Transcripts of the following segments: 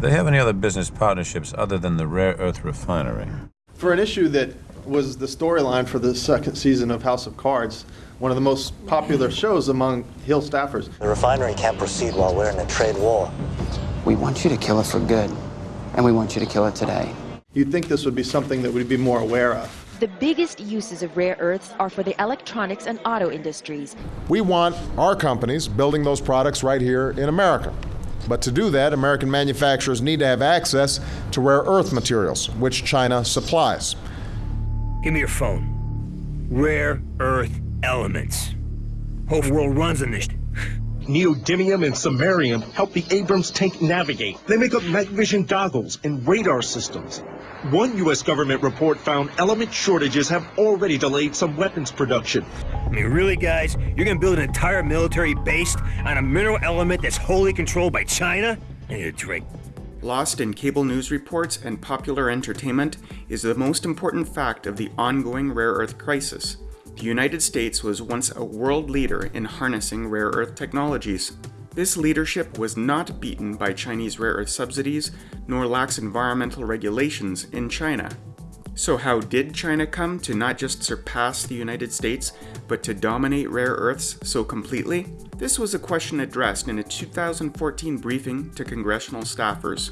Do they have any other business partnerships other than the rare earth refinery? For an issue that was the storyline for the second season of House of Cards, one of the most popular shows among Hill staffers. The refinery can't proceed while we're in a trade war. We want you to kill it for good, and we want you to kill it today. You'd think this would be something that we'd be more aware of. The biggest uses of rare earths are for the electronics and auto industries. We want our companies building those products right here in America. But to do that, American manufacturers need to have access to rare earth materials, which China supplies. Give me your phone. Rare earth elements. Whole world runs on this. Neodymium and samarium help the Abrams tank navigate. They make up night vision goggles and radar systems. One U.S. government report found element shortages have already delayed some weapons production. I mean, really, guys? You're gonna build an entire military based on a mineral element that's wholly controlled by China? I need a drink. Lost in cable news reports and popular entertainment is the most important fact of the ongoing rare earth crisis. The United States was once a world leader in harnessing rare earth technologies. This leadership was not beaten by Chinese rare earth subsidies nor lax environmental regulations in China. So, how did China come to not just surpass the United States, but to dominate rare earths so completely? This was a question addressed in a 2014 briefing to congressional staffers.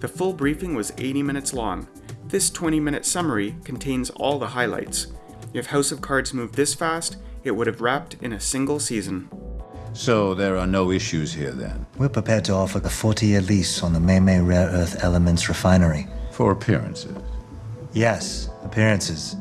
The full briefing was 80 minutes long. This 20 minute summary contains all the highlights. If House of Cards moved this fast, it would have wrapped in a single season. So there are no issues here then? We're prepared to offer a 40 year lease on the Meimei Rare Earth Elements refinery. For appearances? Yes, appearances.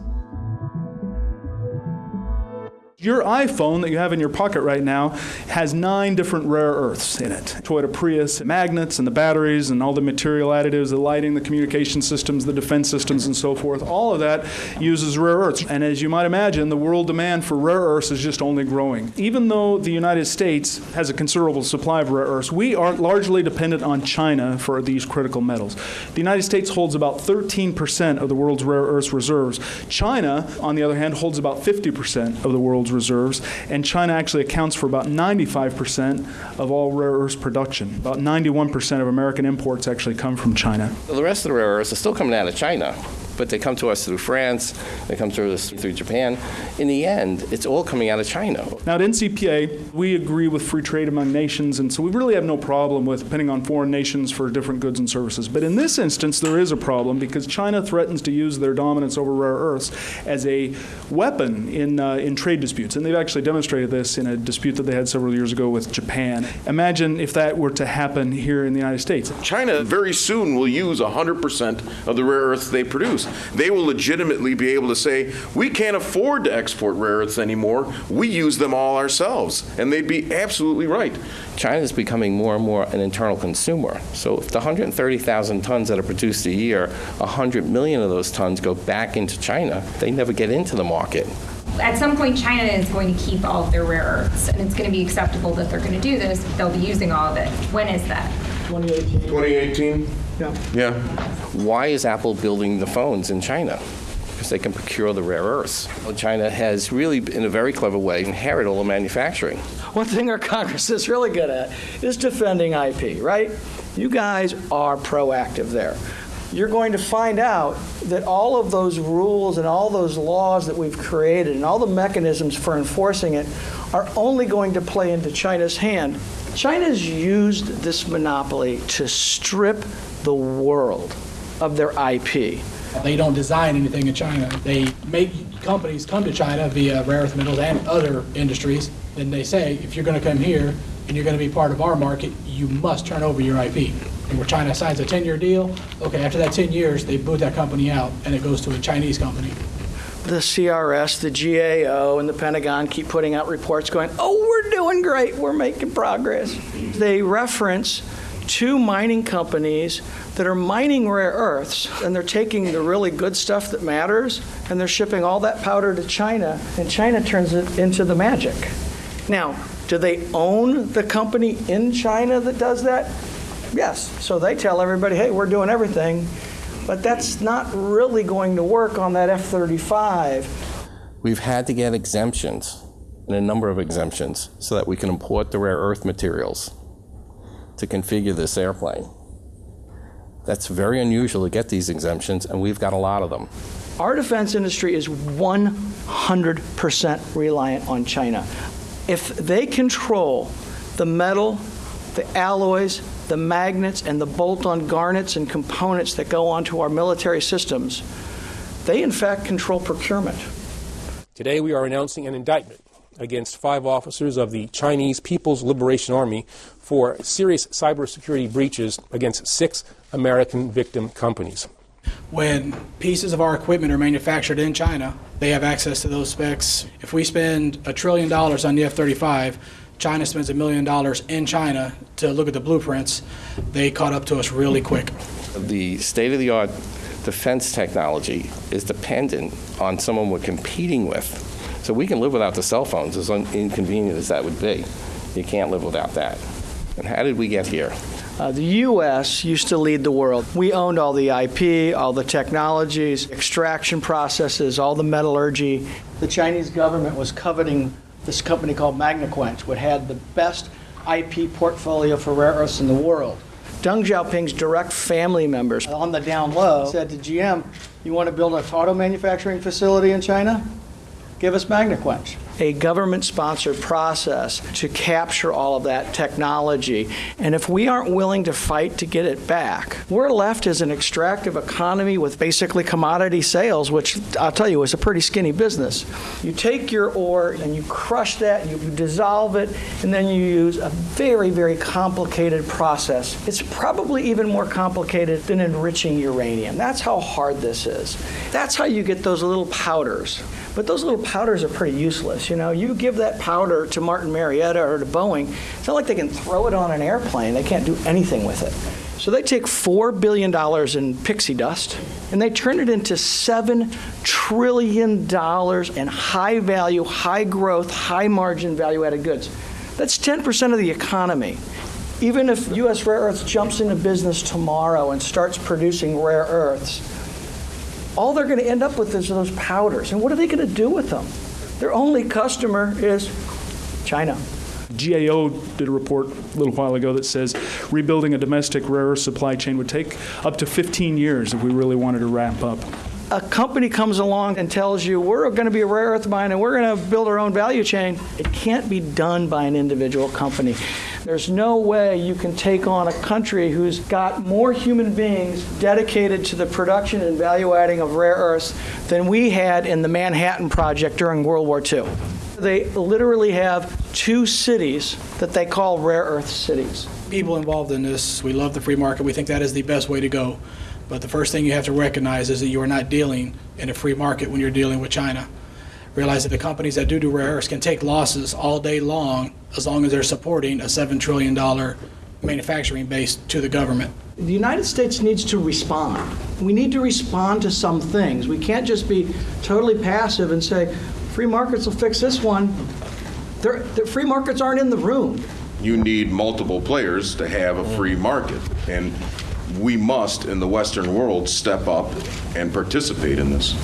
Your iPhone that you have in your pocket right now has nine different rare earths in it. Toyota Prius, magnets and the batteries and all the material additives, the lighting, the communication systems, the defense systems and so forth. All of that uses rare earths. And as you might imagine, the world demand for rare earths is just only growing. Even though the United States has a considerable supply of rare earths, we are largely dependent on China for these critical metals. The United States holds about 13% of the world's rare earths reserves. China, on the other hand, holds about 50% of the world's reserves, and China actually accounts for about 95% of all rare earths production. About 91% of American imports actually come from China. The rest of the rare earths are still coming out of China but they come to us through France, they come to us through Japan. In the end, it's all coming out of China. Now, at NCPA, we agree with free trade among nations, and so we really have no problem with depending on foreign nations for different goods and services. But in this instance, there is a problem because China threatens to use their dominance over rare earths as a weapon in, uh, in trade disputes. And they've actually demonstrated this in a dispute that they had several years ago with Japan. Imagine if that were to happen here in the United States. China very soon will use 100% of the rare earths they produce. They will legitimately be able to say, we can't afford to export rare earths anymore. We use them all ourselves. And they'd be absolutely right. China is becoming more and more an internal consumer. So if the 130,000 tons that are produced a year, 100 million of those tons go back into China, they never get into the market. At some point, China is going to keep all of their rare earths, and it's going to be acceptable that they're going to do this. They'll be using all of it. When is that? 2018. 2018? Yeah. Yeah. Why is Apple building the phones in China? Because they can procure the rare earths. Well, China has really, in a very clever way, inherited all the manufacturing. One thing our Congress is really good at is defending IP, right? You guys are proactive there you're going to find out that all of those rules and all those laws that we've created and all the mechanisms for enforcing it are only going to play into China's hand. China's used this monopoly to strip the world of their IP. They don't design anything in China. They make companies come to China via rare earth metals and other industries. Then they say, if you're going to come here and you're going to be part of our market, you must turn over your IP And where China signs a 10-year deal, okay, after that 10 years, they boot that company out and it goes to a Chinese company. The CRS, the GAO, and the Pentagon keep putting out reports going, oh, we're doing great, we're making progress. They reference two mining companies that are mining rare earths, and they're taking the really good stuff that matters, and they're shipping all that powder to China, and China turns it into the magic. Now, do they own the company in China that does that? Yes. So they tell everybody, hey, we're doing everything. But that's not really going to work on that F 35. We've had to get exemptions, and a number of exemptions, so that we can import the rare earth materials to configure this airplane. That's very unusual to get these exemptions, and we've got a lot of them. Our defense industry is 100% reliant on China. If they control the metal, the alloys, the magnets, and the bolt on garnets and components that go onto our military systems, they in fact control procurement. Today we are announcing an indictment against five officers of the Chinese People's Liberation Army for serious cybersecurity breaches against six American victim companies. When pieces of our equipment are manufactured in China, they have access to those specs. If we spend a trillion dollars on the F 35, China spends a million dollars in China to look at the blueprints. They caught up to us really quick. The state of the art defense technology is dependent on someone we're competing with. So we can live without the cell phones, as inconvenient as that would be. You can't live without that. And how did we get here? Uh, the U.S. used to lead the world. We owned all the IP, all the technologies, extraction processes, all the metallurgy. The Chinese government was coveting this company called Magnequench, which had the best IP portfolio for rare earths in the world. Deng Xiaoping's direct family members on the down low said to GM, You want to build an auto manufacturing facility in China? Give us Magnequench a government sponsored process to capture all of that technology. And if we aren't willing to fight to get it back, we're left as an extractive economy with basically commodity sales, which I'll tell you is a pretty skinny business. You take your ore and you crush that, you dissolve it, and then you use a very, very complicated process. It's probably even more complicated than enriching uranium. That's how hard this is. That's how you get those little powders. But those little powders are pretty useless. You know, you give that powder to Martin Marietta or to Boeing, it's not like they can throw it on an airplane. They can't do anything with it. So they take $4 billion in pixie dust and they turn it into $7 trillion in high value, high growth, high margin value added goods. That's 10% of the economy. Even if U.S. Rare Earths jumps into business tomorrow and starts producing rare earths, all they're going to end up with is those powders. And what are they going to do with them? Their only customer is China. GAO did a report a little while ago that says rebuilding a domestic rare earth supply chain would take up to 15 years if we really wanted to ramp up. A company comes along and tells you, we're going to be a rare earth mine and we're going to build our own value chain. It can't be done by an individual company. There's no way you can take on a country who's got more human beings dedicated to the production and value adding of rare earths than we had in the Manhattan Project during World War II. They literally have two cities that they call rare earth cities. People involved in this, we love the free market. We think that is the best way to go. But the first thing you have to recognize is that you are not dealing in a free market when you're dealing with China realize that the companies that do do rare earths can take losses all day long as long as they're supporting a $7 trillion manufacturing base to the government. The United States needs to respond. We need to respond to some things. We can't just be totally passive and say, free markets will fix this one. the free markets aren't in the room. You need multiple players to have a free market. And we must, in the Western world, step up and participate in this.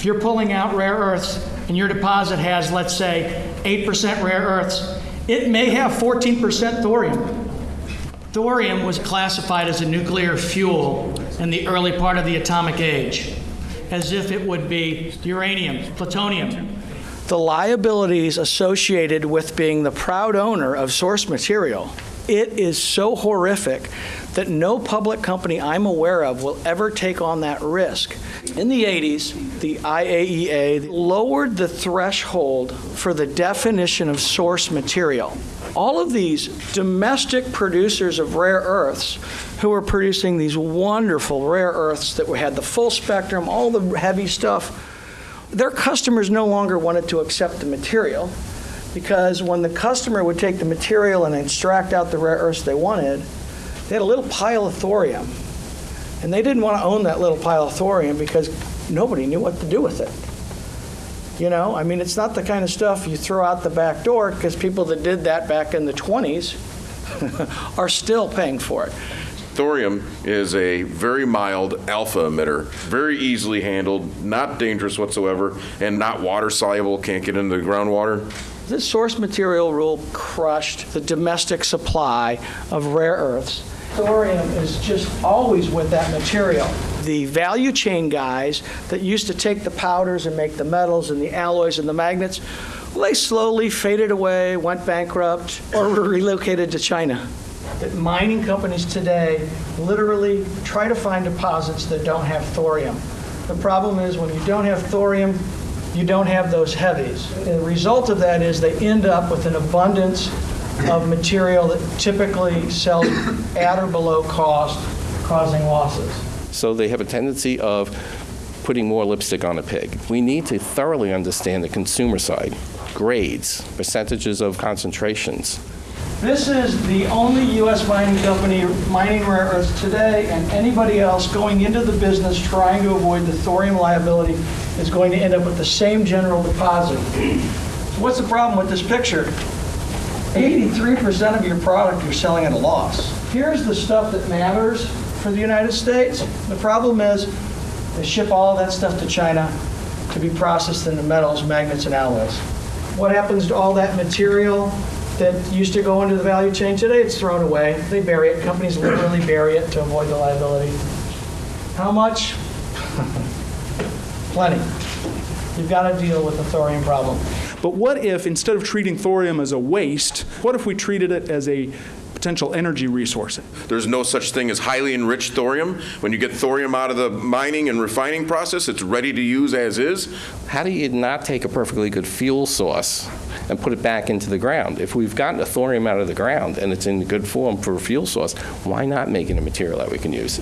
If you're pulling out rare earths and your deposit has, let's say, 8% rare earths, it may have 14% thorium. Thorium was classified as a nuclear fuel in the early part of the atomic age, as if it would be uranium, plutonium. The liabilities associated with being the proud owner of source material, it is so horrific that no public company I'm aware of will ever take on that risk. In the 80s, the IAEA lowered the threshold for the definition of source material. All of these domestic producers of rare earths who were producing these wonderful rare earths that had the full spectrum, all the heavy stuff, their customers no longer wanted to accept the material because when the customer would take the material and extract out the rare earths they wanted, they had a little pile of thorium. And they didn't want to own that little pile of thorium because nobody knew what to do with it. You know, I mean, it's not the kind of stuff you throw out the back door because people that did that back in the 20s are still paying for it. Thorium is a very mild alpha emitter, very easily handled, not dangerous whatsoever, and not water soluble, can't get into the groundwater. This source material rule crushed the domestic supply of rare earths thorium is just always with that material. The value chain guys that used to take the powders and make the metals and the alloys and the magnets, well, they slowly faded away, went bankrupt, or were relocated to China. That mining companies today literally try to find deposits that don't have thorium. The problem is when you don't have thorium, you don't have those heavies. The result of that is they end up with an abundance of material that typically sells at or below cost, causing losses. So they have a tendency of putting more lipstick on a pig. We need to thoroughly understand the consumer side, grades, percentages of concentrations. This is the only U.S. mining company mining rare earths today, and anybody else going into the business trying to avoid the thorium liability is going to end up with the same general deposit. So what's the problem with this picture? 83% of your product you're selling at a loss. Here's the stuff that matters for the United States. The problem is they ship all that stuff to China to be processed into metals, magnets, and alloys. What happens to all that material that used to go into the value chain today? It's thrown away. They bury it. Companies literally bury it to avoid the liability. How much? Plenty. You've got to deal with the thorium problem. But what if, instead of treating thorium as a waste, what if we treated it as a potential energy resource? There's no such thing as highly enriched thorium. When you get thorium out of the mining and refining process, it's ready to use as is. How do you not take a perfectly good fuel source and put it back into the ground? If we've gotten the thorium out of the ground and it's in good form for a fuel source, why not make it a material that we can use?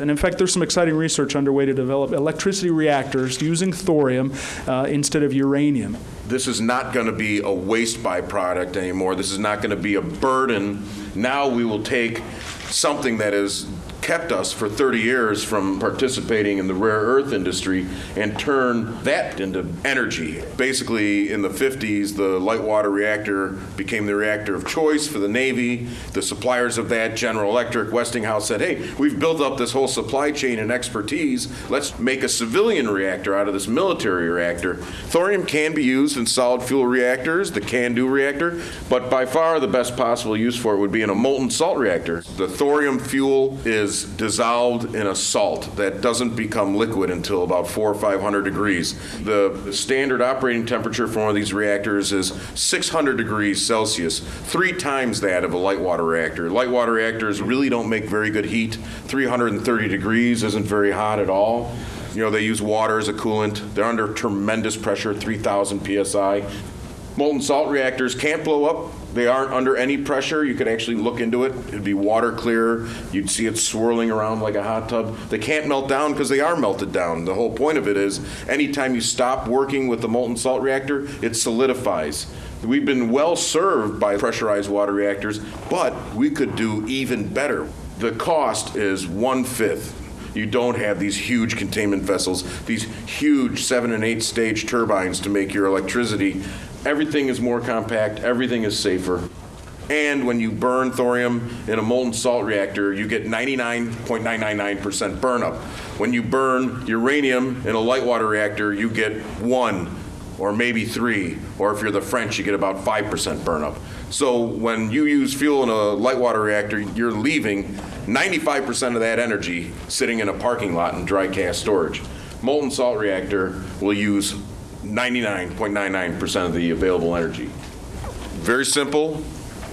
And in fact, there's some exciting research underway to develop electricity reactors using thorium uh, instead of uranium. This is not going to be a waste byproduct anymore. This is not going to be a burden. Now we will take something that is kept us for 30 years from participating in the rare earth industry and turn that into energy. Basically, in the 50s, the light water reactor became the reactor of choice for the Navy. The suppliers of that, General Electric, Westinghouse, said, hey, we've built up this whole supply chain and expertise. Let's make a civilian reactor out of this military reactor. Thorium can be used in solid fuel reactors, the CANDU reactor, but by far the best possible use for it would be in a molten salt reactor. The thorium fuel is dissolved in a salt that doesn't become liquid until about four or 500 degrees. The standard operating temperature for one of these reactors is 600 degrees Celsius, three times that of a light water reactor. Light water reactors really don't make very good heat. 330 degrees isn't very hot at all. You know, they use water as a coolant. They're under tremendous pressure, 3,000 psi. Molten salt reactors can't blow up they aren't under any pressure. You could actually look into it. It'd be water clear. You'd see it swirling around like a hot tub. They can't melt down because they are melted down. The whole point of it is anytime you stop working with the molten salt reactor, it solidifies. We've been well served by pressurized water reactors, but we could do even better. The cost is one fifth you don't have these huge containment vessels, these huge seven and eight stage turbines to make your electricity everything is more compact, everything is safer. And when you burn thorium in a molten salt reactor, you get 99.999% burnup. When you burn uranium in a light water reactor, you get one or maybe three, or if you're the French, you get about 5% burnup. So when you use fuel in a light water reactor, you're leaving 95% of that energy sitting in a parking lot in dry cask storage. Molten salt reactor will use 99.99% of the available energy. Very simple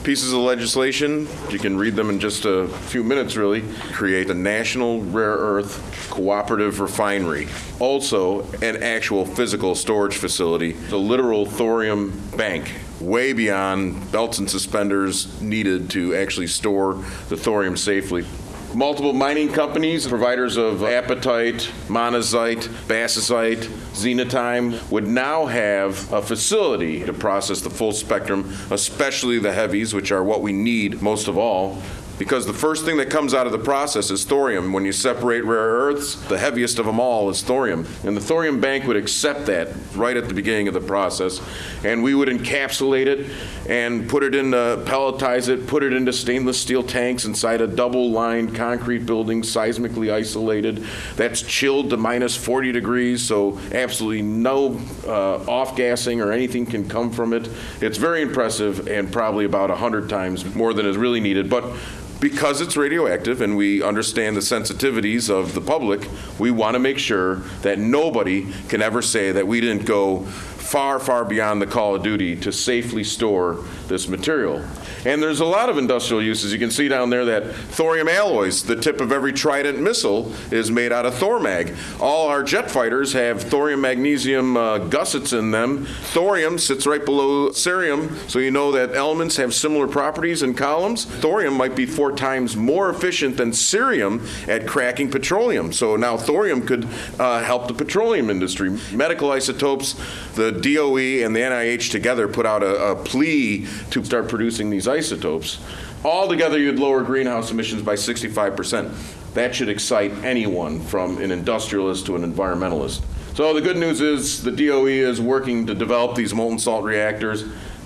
pieces of legislation. You can read them in just a few minutes, really. Create a national rare earth cooperative refinery. Also, an actual physical storage facility, the literal thorium bank, way beyond belts and suspenders needed to actually store the thorium safely multiple mining companies, providers of apatite, monazite, bastnäsite, xenotime, would now have a facility to process the full spectrum, especially the heavies, which are what we need most of all, because the first thing that comes out of the process is thorium. When you separate rare earths, the heaviest of them all is thorium. And the thorium bank would accept that right at the beginning of the process. And we would encapsulate it and put it in, uh, pelletize it, put it into stainless steel tanks inside a double lined concrete building, seismically isolated. That's chilled to minus 40 degrees, so absolutely no uh, off gassing or anything can come from it. It's very impressive and probably about 100 times more than is really needed. But because it's radioactive and we understand the sensitivities of the public, we want to make sure that nobody can ever say that we didn't go far, far beyond the call of duty to safely store this material. And there's a lot of industrial uses. You can see down there that thorium alloys, the tip of every Trident missile is made out of Thormag. All our jet fighters have thorium magnesium uh, gussets in them. Thorium sits right below cerium, so you know that elements have similar properties in columns. Thorium might be four times more efficient than cerium at cracking petroleum. So now thorium could uh, help the petroleum industry. Medical isotopes, the DOE and the NIH together put out a, a plea to start producing these isotopes. Altogether, you'd lower greenhouse emissions by 65%. That should excite anyone from an industrialist to an environmentalist. So the good news is the DOE is working to develop these molten salt reactors.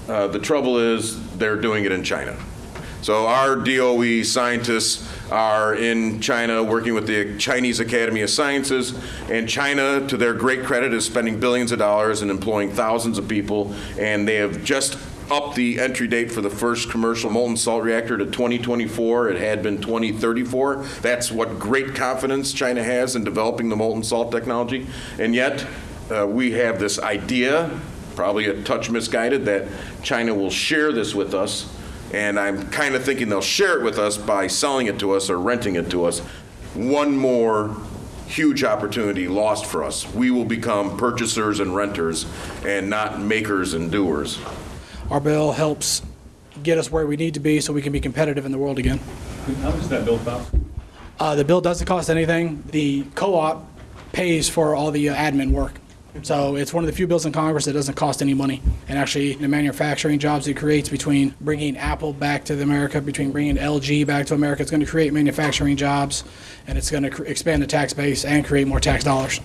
Uh, the trouble is they're doing it in China. So our DOE scientists are in China working with the Chinese Academy of Sciences, and China, to their great credit, is spending billions of dollars and employing thousands of people, and they have just upped the entry date for the first commercial molten salt reactor to 2024. It had been 2034. That's what great confidence China has in developing the molten salt technology. And yet, uh, we have this idea, probably a touch misguided, that China will share this with us and I'm kind of thinking they'll share it with us by selling it to us or renting it to us. One more huge opportunity lost for us. We will become purchasers and renters and not makers and doers. Our bill helps get us where we need to be so we can be competitive in the world again. How much does that bill cost? Uh, the bill doesn't cost anything. The co-op pays for all the uh, admin work. So it's one of the few bills in Congress that doesn't cost any money. And actually, the manufacturing jobs it creates between bringing Apple back to America, between bringing LG back to America, it's going to create manufacturing jobs, and it's going to expand the tax base and create more tax dollars.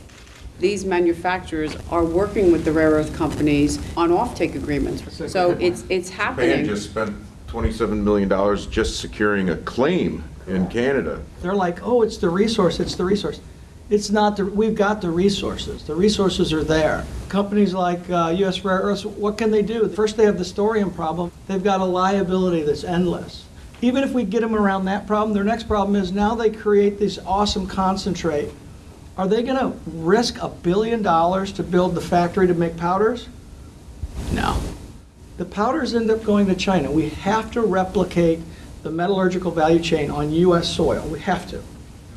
These manufacturers are working with the rare earth companies on offtake agreements. So it's, it's Japan happening. just spent $27 million just securing a claim in Canada. They're like, oh, it's the resource, it's the resource. It's not, the we've got the resources. The resources are there. Companies like uh, U.S. Rare Earths, what can they do? First, they have the thorium problem. They've got a liability that's endless. Even if we get them around that problem, their next problem is now they create this awesome concentrate. Are they going to risk a billion dollars to build the factory to make powders? No. The powders end up going to China. We have to replicate the metallurgical value chain on U.S. soil. We have to.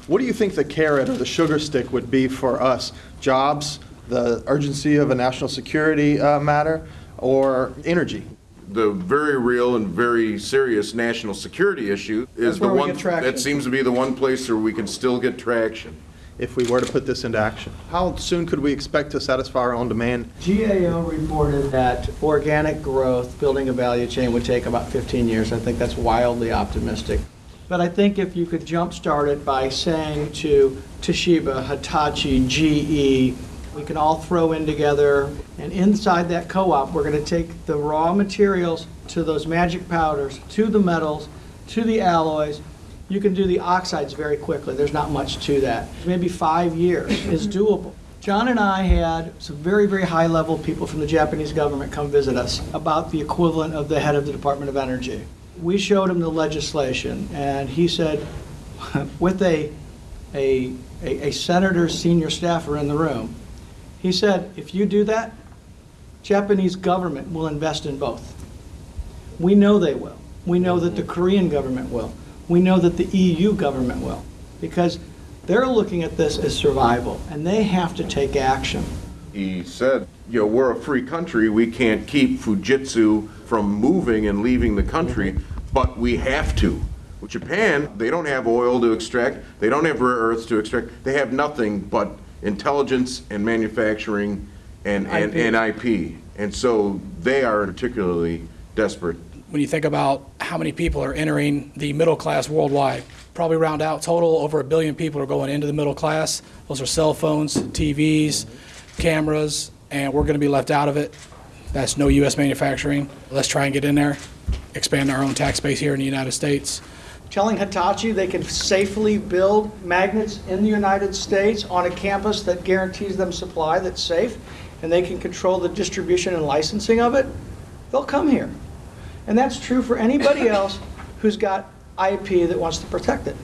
What do you think the carrot or the sugar stick would be for us? Jobs, the urgency of a national security uh, matter, or energy? The very real and very serious national security issue is the one, that seems to be the one place where we can still get traction. If we were to put this into action, how soon could we expect to satisfy our own demand? GAO reported that organic growth, building a value chain, would take about 15 years. I think that's wildly optimistic. But I think if you could jumpstart it by saying to Toshiba, Hitachi, GE, we can all throw in together, and inside that co-op, we're going to take the raw materials to those magic powders, to the metals, to the alloys. You can do the oxides very quickly. There's not much to that. Maybe five years is doable. John and I had some very, very high-level people from the Japanese government come visit us about the equivalent of the head of the Department of Energy. We showed him the legislation, and he said, with a, a, a a senator's senior staffer in the room, he said, if you do that, Japanese government will invest in both. We know they will. We know that the Korean government will. We know that the EU government will. Because they're looking at this as survival, and they have to take action. He said, you know, we're a free country, we can't keep Fujitsu from moving and leaving the country, but we have to. With Japan, they don't have oil to extract, they don't have rare earths to extract, they have nothing but intelligence and manufacturing and, and, and IP. And so they are particularly desperate. When you think about how many people are entering the middle class worldwide, probably round out total, over a billion people are going into the middle class. Those are cell phones, TVs, cameras, and we're going to be left out of it. That's no U.S. manufacturing. Let's try and get in there, expand our own tax base here in the United States. Telling Hitachi they can safely build magnets in the United States on a campus that guarantees them supply that's safe, and they can control the distribution and licensing of it, they'll come here. And that's true for anybody else who's got IP that wants to protect it.